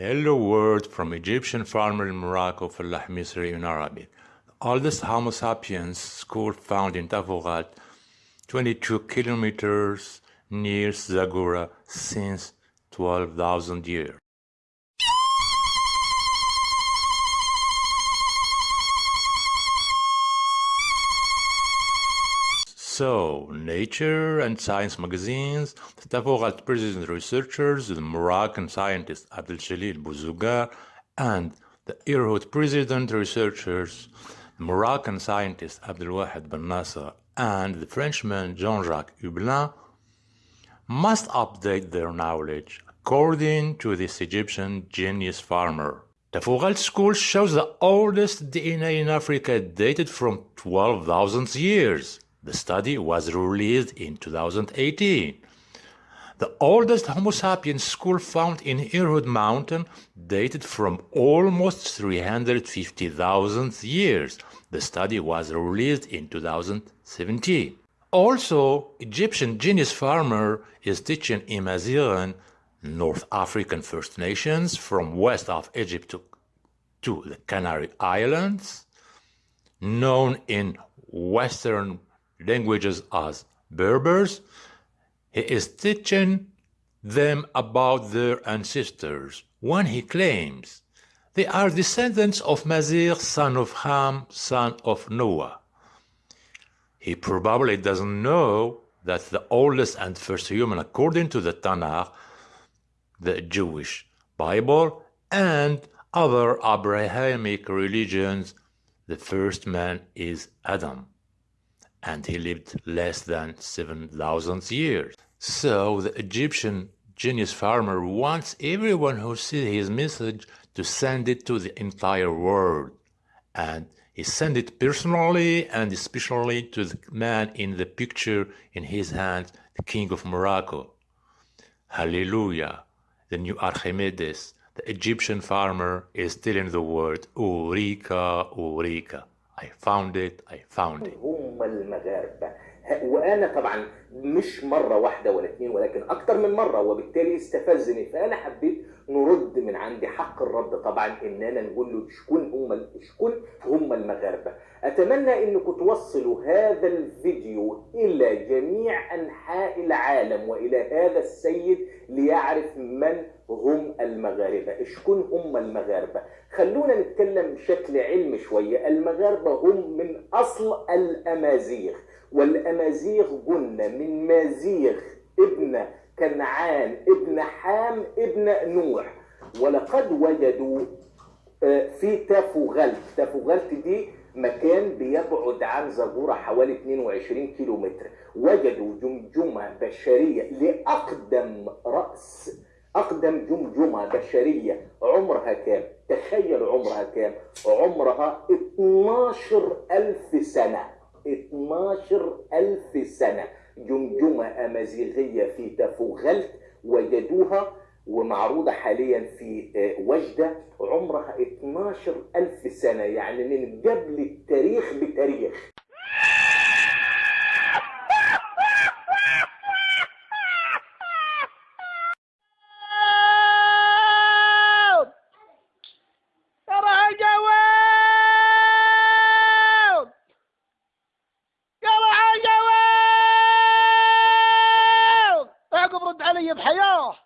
Hello world from Egyptian farmer in Morocco, for Lahmisri in Arabic. The oldest Homo sapiens skull found in Tavogat, 22 kilometers near Zagora since 12,000 years. So, Nature and Science magazines, the Taforalt president researchers, the Moroccan scientist Abdel Jalil Bouzouggar, and the Irhoud president researchers, the Moroccan scientist Abdel Wahed Ben-Ncer, and the Frenchman Jean-Jacques Hublin must update their knowledge according to this Egyptian genius farmer. The Fougal school shows the oldest DNA in Africa dated from 12,000 years. The study was released in 2018. The oldest Homo sapiens school found in Irhoud Mountain dated from almost 350,000 years. The study was released in 2017. Also, Egyptian genius farmer is teaching Imazighen, North African First Nations from west of Egypt to, to the Canary Islands, known in Western languages as Berbers. He is teaching them about their ancestors when he claims they are descendants of Mazigh, son of Ham, son of Noah. He probably doesn't know that the oldest and first human, according to the Tanakh, the Jewish Bible, and other Abrahamic religions, the first man is Adam and he lived less than 7,000 years. So the Egyptian genius farmer wants everyone who sees his message to send it to the entire world. And he sent it personally and especially to the man in the picture in his hand, the king of Morocco. Hallelujah, the new Archimedes, the Egyptian farmer is telling the world, Eureka, Eureka. I found it, I found it. هم المغاربة. وأنا طبعا مش مرة واحدة ولا اتنين ولكن أكتر من مرة وبالتالي استفزني. فأنا حبيت نرد من عندي حق الرد طبعا إننا نقول له شكون هم شكون هم المغاربة. أتمنى إنكم توصلوا هذا الفيديو إلى جميع أنحاء العالم وإلى هذا السيد ليعرف من هم المغاربة. شكون هم المغاربة؟ خلونا نتكلم بشكل علمي شوية. المغاربة هم من أصل الأمازيغ. والأمازيغ قلنا من مازيغ ابن كنعان ابن حام ابن نوح. ولقد وجدوا في تافوغلت تافوغلت دي مكان بيبعد عن زغورة حوالي 22 كيلو متر وجدوا جمجمة بشرية لأقدم رأس أقدم جمجمة بشرية. عمرها كام؟ تخيل عمرها كام؟ عمرها 12 ألف سنة. 12 ألف سنة. جمجمة أمازيغية في تافوغلت وجدوها ومعروضة حاليا في وجدة. عمرها 12 ألف سنة يعني من قبل التاريخ بتاريخ. علي بحياه